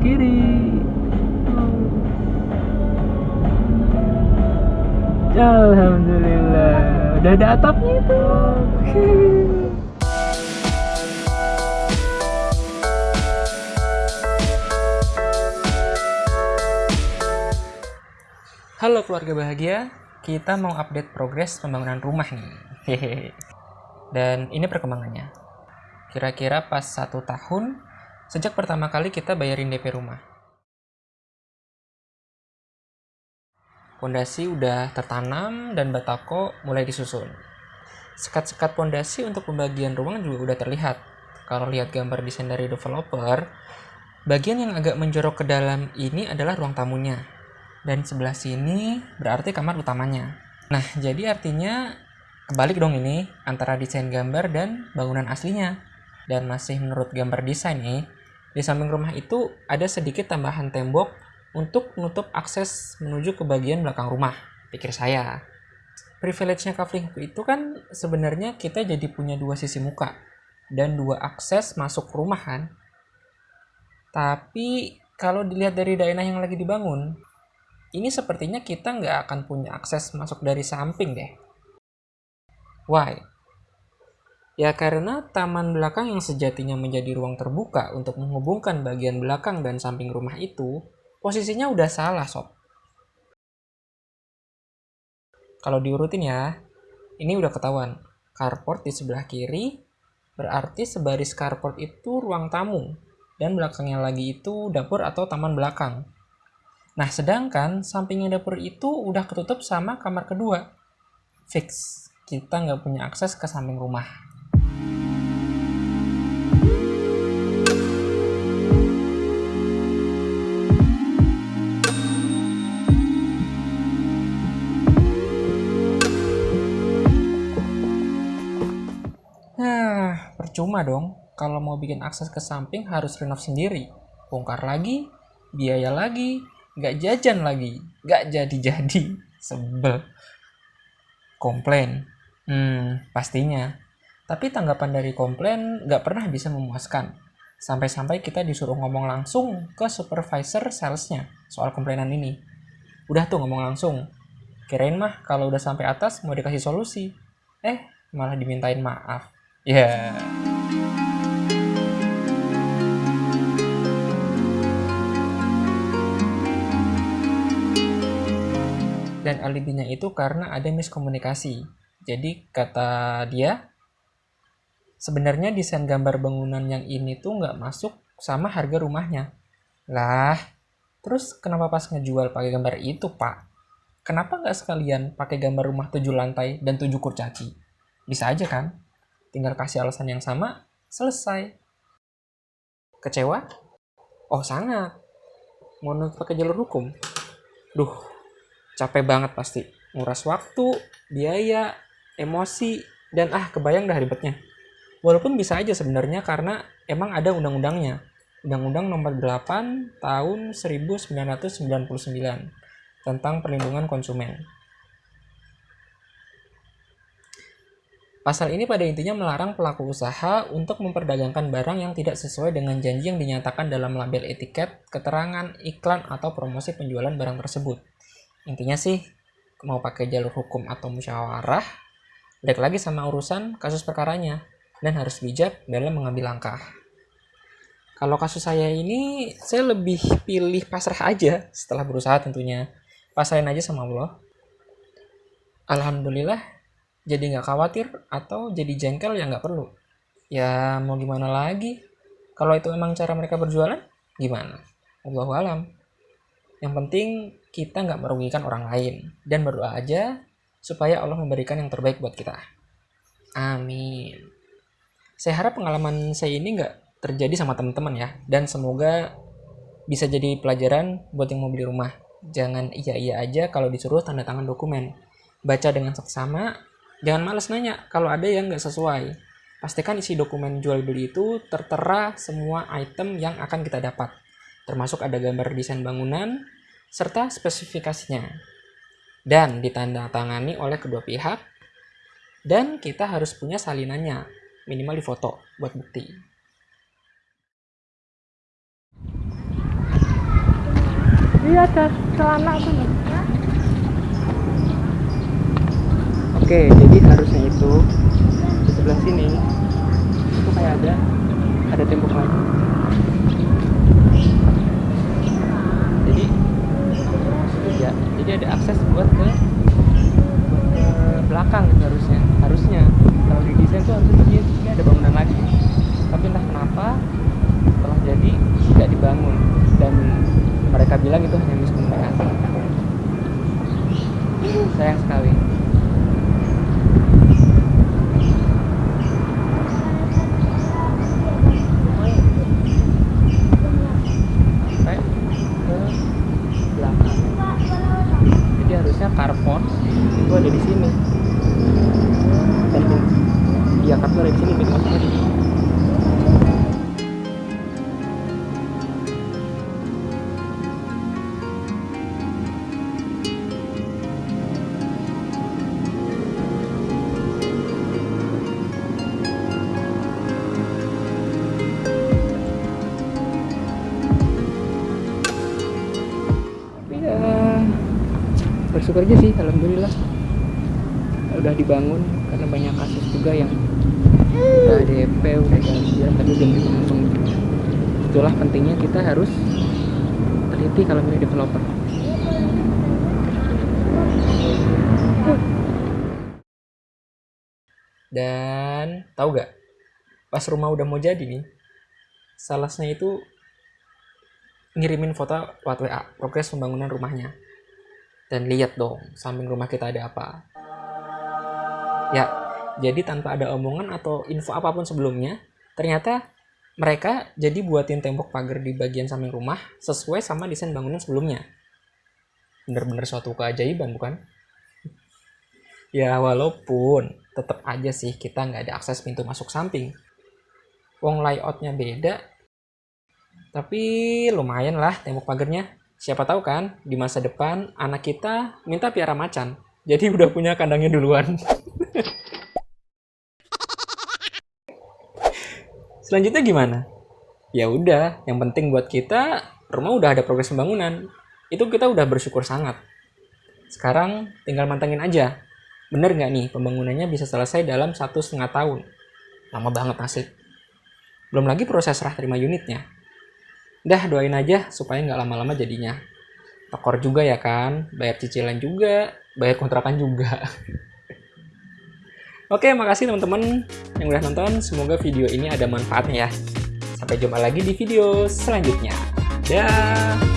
kiri Alhamdulillah udah ada atapnya itu Halo keluarga bahagia, kita mau update progres pembangunan rumah nih. Hehehe. Dan ini perkembangannya. Kira-kira pas satu tahun sejak pertama kali kita bayarin DP rumah. Pondasi udah tertanam dan batako mulai disusun. Sekat-sekat pondasi untuk pembagian ruang juga udah terlihat. Kalau lihat gambar desain dari developer, bagian yang agak menjorok ke dalam ini adalah ruang tamunya. Dan sebelah sini berarti kamar utamanya. Nah, jadi artinya kebalik dong ini antara desain gambar dan bangunan aslinya. Dan masih menurut gambar desain nih, di samping rumah itu ada sedikit tambahan tembok untuk menutup akses menuju ke bagian belakang rumah, pikir saya. Privilege-nya itu kan sebenarnya kita jadi punya dua sisi muka dan dua akses masuk rumah kan. Tapi kalau dilihat dari daerah yang lagi dibangun, ini sepertinya kita nggak akan punya akses masuk dari samping deh. Why? Ya karena taman belakang yang sejatinya menjadi ruang terbuka untuk menghubungkan bagian belakang dan samping rumah itu posisinya udah salah sob. Kalau diurutin ya, ini udah ketahuan. Carport di sebelah kiri, berarti sebaris carport itu ruang tamu, dan belakangnya lagi itu dapur atau taman belakang. Nah, sedangkan sampingnya dapur itu udah ketutup sama kamar kedua. Fix, kita nggak punya akses ke samping rumah. Percuma dong. Kalau mau bikin akses ke samping harus renov sendiri. Bongkar lagi, biaya lagi, nggak jajan lagi, nggak jadi-jadi. Sebel. Komplain. Hmm, pastinya. Tapi tanggapan dari komplain nggak pernah bisa memuaskan. Sampai-sampai kita disuruh ngomong langsung ke supervisor salesnya soal komplainan ini. Udah tuh ngomong langsung. Kirain mah kalau udah sampai atas mau dikasih solusi. Eh, malah dimintain maaf. Ya. Dan alibinya itu karena ada miskomunikasi. Jadi kata dia, sebenarnya desain gambar bangunan yang ini tuh nggak masuk sama harga rumahnya. Lah, terus kenapa pas ngejual pakai gambar itu, Pak? Kenapa nggak sekalian pakai gambar rumah tujuh lantai dan tujuh kurcaci? Bisa aja kan? Tinggal kasih alasan yang sama, selesai. Kecewa? Oh, sangat. Mau pakai jalur hukum? Duh, capek banget pasti. Nguras waktu, biaya, emosi, dan ah kebayang dah ribetnya. Walaupun bisa aja sebenarnya karena emang ada undang-undangnya. Undang-Undang Nomor 8 Tahun 1999 tentang perlindungan konsumen. Pasal ini pada intinya melarang pelaku usaha untuk memperdagangkan barang yang tidak sesuai dengan janji yang dinyatakan dalam label etiket, keterangan, iklan, atau promosi penjualan barang tersebut. Intinya sih, mau pakai jalur hukum atau musyawarah, balik lagi sama urusan kasus perkaranya, dan harus bijak dalam mengambil langkah. Kalau kasus saya ini, saya lebih pilih pasrah aja setelah berusaha tentunya. Pasrahin aja sama Allah. Alhamdulillah, jadi nggak khawatir atau jadi jengkel ya nggak perlu. Ya mau gimana lagi? Kalau itu emang cara mereka berjualan, gimana? Allahu alam. Yang penting kita nggak merugikan orang lain dan berdoa aja supaya Allah memberikan yang terbaik buat kita. Amin. Saya harap pengalaman saya ini nggak terjadi sama teman-teman ya dan semoga bisa jadi pelajaran buat yang mau beli rumah. Jangan iya-iya aja kalau disuruh tanda tangan dokumen. Baca dengan seksama, jangan males nanya kalau ada yang nggak sesuai. Pastikan isi dokumen jual beli itu tertera semua item yang akan kita dapat. Termasuk ada gambar desain bangunan, serta spesifikasinya. Dan ditandatangani oleh kedua pihak. Dan kita harus punya salinannya, minimal di foto buat bukti. iya ada celana tuh oke jadi harusnya itu di sebelah sini itu kayak ada ada tembok lagi jadi ya jadi ada akses buat ke ke belakang gitu harusnya. Harusnya. Kalau di desain tuh harusnya di sini ada bangunan lagi. Tapi entah kenapa setelah jadi tidak dibangun. Dan mereka bilang itu hanya miskomunikasi sayang sekali ada di sini ya bersyukur aja sih alhamdulillah. Udah dibangun karena banyak kasus juga yang udah DP udah jalan tapi belum dibangun itulah pentingnya kita harus teliti kalau milih developer. Dan tahu gak pas rumah udah mau jadi nih salesnya itu ngirimin foto lewat WA progres pembangunan rumahnya. Dan lihat dong samping rumah kita ada apa. Ya jadi tanpa ada omongan atau info apa pun sebelumnya ternyata mereka jadi buatin tembok pagar di bagian samping rumah sesuai sama desain bangunan sebelumnya. Bener-bener suatu keajaiban bukan? Ya walaupun tetap aja sih kita nggak ada akses pintu masuk samping. Wong layoutnya beda tapi lumayan lah tembok pagarnya. Siapa tahu kan di masa depan anak kita minta piara macan. Jadi udah punya kandangnya duluan selanjutnya gimana? Ya udah yang penting buat kita rumah udah ada progres pembangunan. Itu kita udah bersyukur sangat. Sekarang tinggal mantengin aja. Bener nggak nih pembangunannya bisa selesai dalam satu setengah tahun? Lama banget asli belum lagi proses serah terima unitnya. Dah doain aja supaya nggak lama-lama jadinya. Tekor juga ya kan, bayar cicilan juga, bayar kontrakan juga. Oke, makasih teman-teman yang udah nonton. Semoga video ini ada manfaatnya ya. Sampai jumpa lagi di video selanjutnya. Dah.